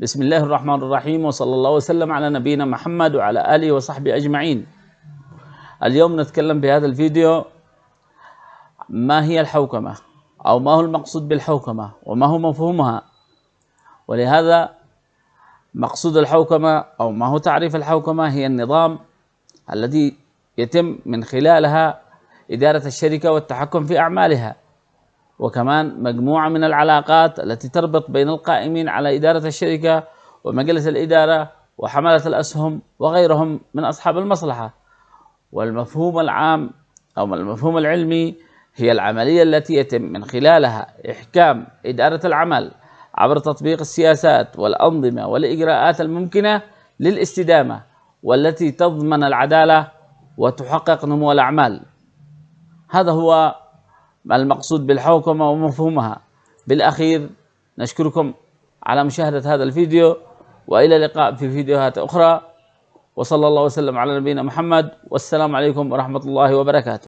بسم الله الرحمن الرحيم وصلى الله وسلم على نبينا محمد وعلى آله وصحبه أجمعين اليوم نتكلم في هذا الفيديو ما هي الحوكمة أو ما هو المقصود بالحوكمة وما هو مفهومها ولهذا مقصود الحوكمة أو ما هو تعريف الحوكمة هي النظام الذي يتم من خلالها إدارة الشركة والتحكم في أعمالها وكمان مجموعة من العلاقات التي تربط بين القائمين على إدارة الشركة ومجلس الإدارة وحملة الأسهم وغيرهم من أصحاب المصلحة. والمفهوم العام أو المفهوم العلمي هي العملية التي يتم من خلالها إحكام إدارة العمل عبر تطبيق السياسات والأنظمة والإجراءات الممكنة للاستدامة والتي تضمن العدالة وتحقق نمو الأعمال. هذا هو المقصود بالحوكمة ومفهومها. بالأخير نشكركم على مشاهدة هذا الفيديو وإلى اللقاء في فيديوهات أخرى. وصلى الله وسلم على نبينا محمد. والسلام عليكم ورحمة الله وبركاته.